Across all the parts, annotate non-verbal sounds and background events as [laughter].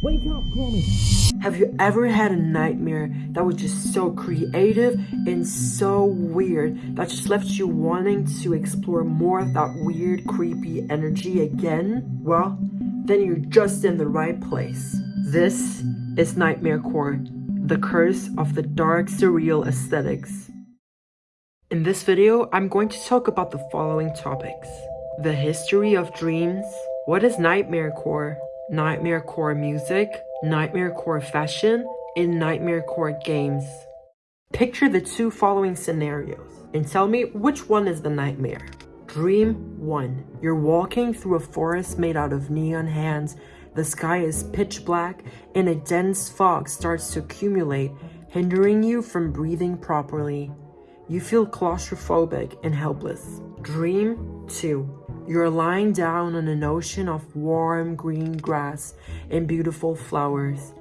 Wake up! Have you ever had a nightmare that was just so creative and so weird that just left you wanting to explore more of that weird, creepy energy again? Well, then you're just in the right place. This is Nightmare Core, the curse of the dark, surreal aesthetics. In this video, I'm going to talk about the following topics. The history of dreams, what is Nightmare Core, Nightmare Core music, Nightmare Core fashion, and Nightmare Core games. Picture the two following scenarios and tell me which one is the nightmare. Dream 1. You're walking through a forest made out of neon hands. The sky is pitch black and a dense fog starts to accumulate, hindering you from breathing properly. You feel claustrophobic and helpless. Dream 2. You're lying down on an ocean of warm green grass and beautiful flowers.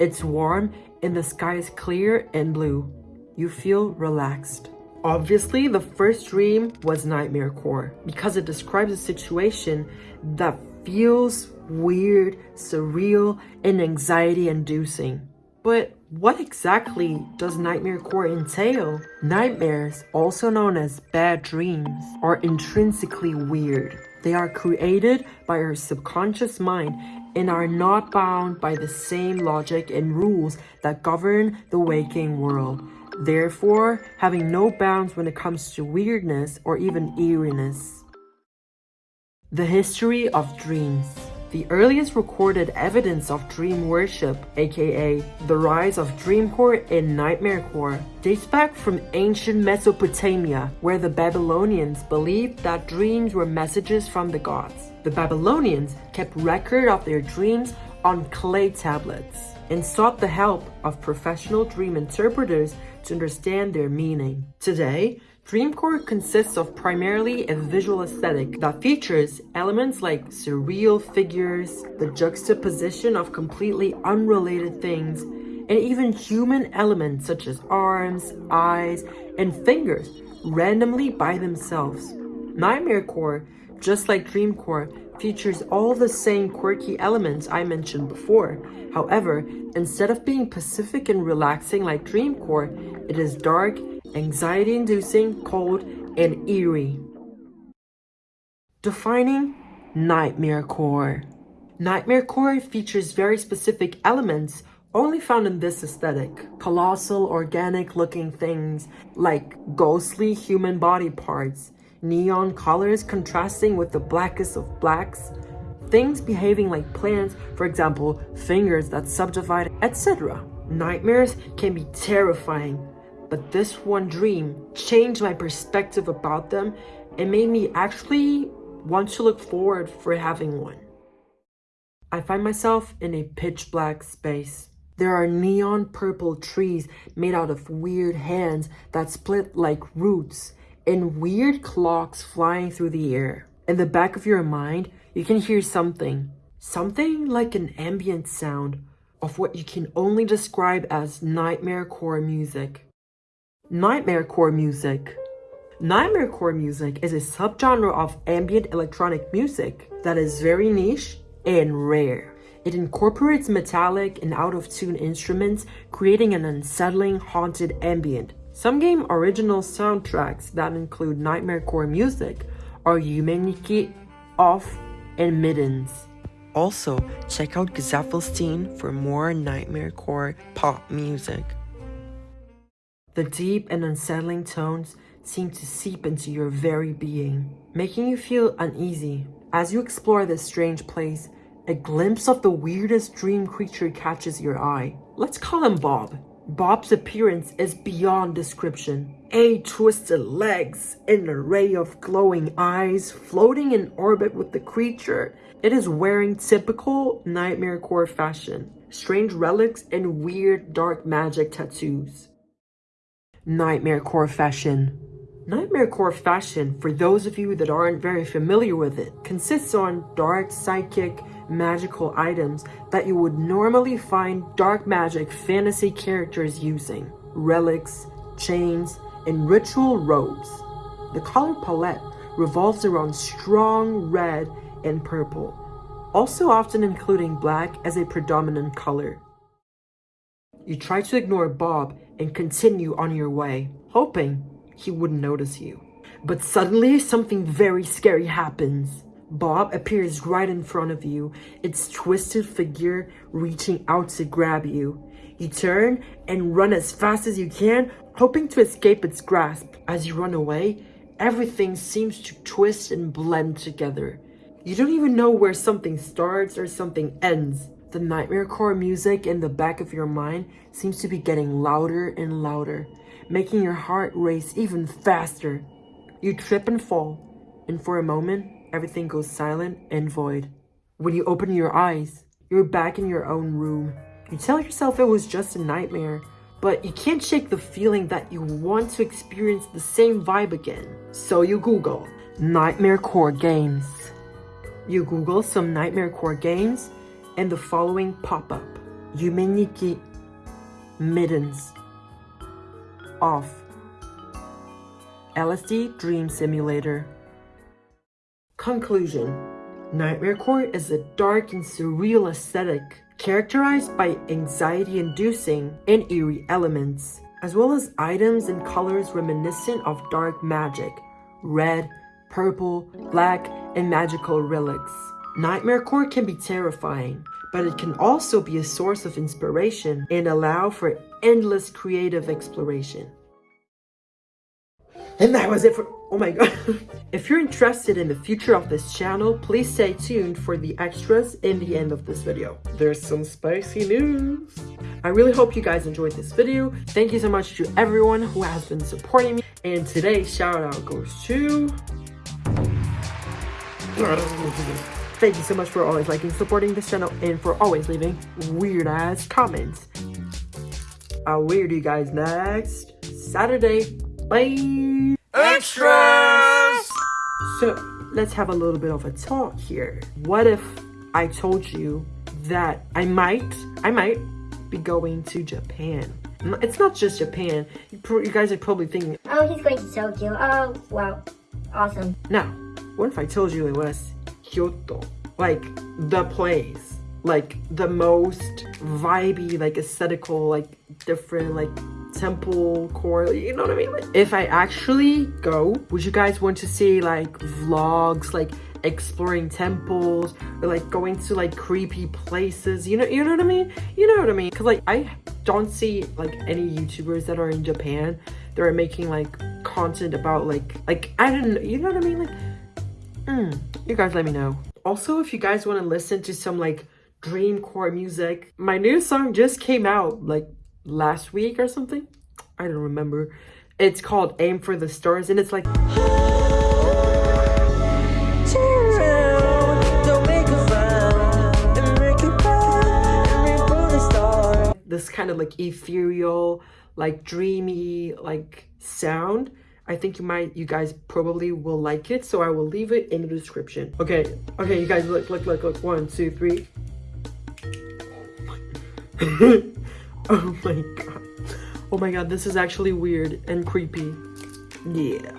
It's warm and the sky is clear and blue. You feel relaxed. Obviously, the first dream was Nightmare Core because it describes a situation that feels weird, surreal, and anxiety inducing. But what exactly does Nightmare Core entail? Nightmares, also known as bad dreams, are intrinsically weird. They are created by our subconscious mind and are not bound by the same logic and rules that govern the waking world therefore having no bounds when it comes to weirdness or even eeriness. The history of dreams. The earliest recorded evidence of dream worship, aka the rise of dreamcore and nightmarecore, dates back from ancient Mesopotamia, where the Babylonians believed that dreams were messages from the gods. The Babylonians kept record of their dreams on clay tablets and sought the help of professional dream interpreters to understand their meaning. Today, Dreamcore consists of primarily a visual aesthetic that features elements like surreal figures, the juxtaposition of completely unrelated things, and even human elements such as arms, eyes, and fingers randomly by themselves. Nightmarecore, just like Dreamcore, features all the same quirky elements I mentioned before. However, instead of being pacific and relaxing like Dreamcore, it is dark, anxiety-inducing, cold, and eerie. Defining Nightmare Core Nightmare Core features very specific elements only found in this aesthetic. Colossal, organic-looking things like ghostly human body parts, neon colors contrasting with the blackest of blacks, things behaving like plants, for example, fingers that subdivide, etc. Nightmares can be terrifying, but this one dream changed my perspective about them and made me actually want to look forward for having one. I find myself in a pitch black space. There are neon purple trees made out of weird hands that split like roots and weird clocks flying through the air. In the back of your mind, you can hear something. Something like an ambient sound of what you can only describe as nightmare core music. Nightmare core music. Nightmare core music is a subgenre of ambient electronic music that is very niche and rare. It incorporates metallic and out-of-tune instruments, creating an unsettling, haunted ambient some game original soundtracks that include Nightmare Core music are Yume Nikki, Off, and Middens. Also, check out Gesaffelstein for more Nightmare Core pop music. The deep and unsettling tones seem to seep into your very being, making you feel uneasy. As you explore this strange place, a glimpse of the weirdest dream creature catches your eye. Let's call him Bob. Bob's appearance is beyond description. Eight twisted legs, an array of glowing eyes, floating in orbit with the creature. It is wearing typical Nightmare Core fashion, strange relics and weird dark magic tattoos. Nightmare Core fashion. Nightmare Core fashion, for those of you that aren't very familiar with it, consists on dark psychic, magical items that you would normally find dark magic fantasy characters using. Relics, chains, and ritual robes. The color palette revolves around strong red and purple. also often including black as a predominant color. You try to ignore Bob and continue on your way, hoping he wouldn't notice you. But suddenly, something very scary happens. Bob appears right in front of you, its twisted figure reaching out to grab you. You turn and run as fast as you can, hoping to escape its grasp. As you run away, everything seems to twist and blend together. You don't even know where something starts or something ends. The nightmare core music in the back of your mind seems to be getting louder and louder, making your heart race even faster. You trip and fall, and for a moment, everything goes silent and void. When you open your eyes, you're back in your own room. You tell yourself it was just a nightmare, but you can't shake the feeling that you want to experience the same vibe again. So you Google Nightmare Core Games. You Google some Nightmare Core games and the following pop up. Yume Nikki Middens Off LSD Dream Simulator Conclusion Nightmare Core is a dark and surreal aesthetic characterized by anxiety-inducing and eerie elements, as well as items and colors reminiscent of dark magic, red, purple, black, and magical relics. Nightmare Core can be terrifying, but it can also be a source of inspiration and allow for endless creative exploration. And that was it for, oh my god. [laughs] if you're interested in the future of this channel, please stay tuned for the extras in the end of this video. There's some spicy news. I really hope you guys enjoyed this video. Thank you so much to everyone who has been supporting me. And today's shout out goes to... [laughs] Thank you so much for always liking, supporting this channel, and for always leaving weird ass comments. I'll weird you guys next Saturday. Bye! Extras! So, let's have a little bit of a talk here. What if I told you that I might, I might be going to Japan? It's not just Japan. You, you guys are probably thinking, Oh, he's going to Tokyo. Oh, wow. Awesome. now, what if I told you it was Kyoto? Like, the place. Like, the most vibey, like, aesthetical, like, different, like, temple core you know what i mean like, if i actually go would you guys want to see like vlogs like exploring temples or like going to like creepy places you know you know what i mean you know what i mean because like i don't see like any youtubers that are in japan that are making like content about like like i don't know you know what i mean like mm, you guys let me know also if you guys want to listen to some like dreamcore music my new song just came out like last week or something. I don't remember. It's called Aim for the Stars and it's like this kind of like ethereal, like dreamy, like sound. I think you might, you guys probably will like it. So I will leave it in the description. Okay, okay, you guys look, look, look, look. One, two, three. [laughs] Oh my god. Oh my god, this is actually weird and creepy. Yeah.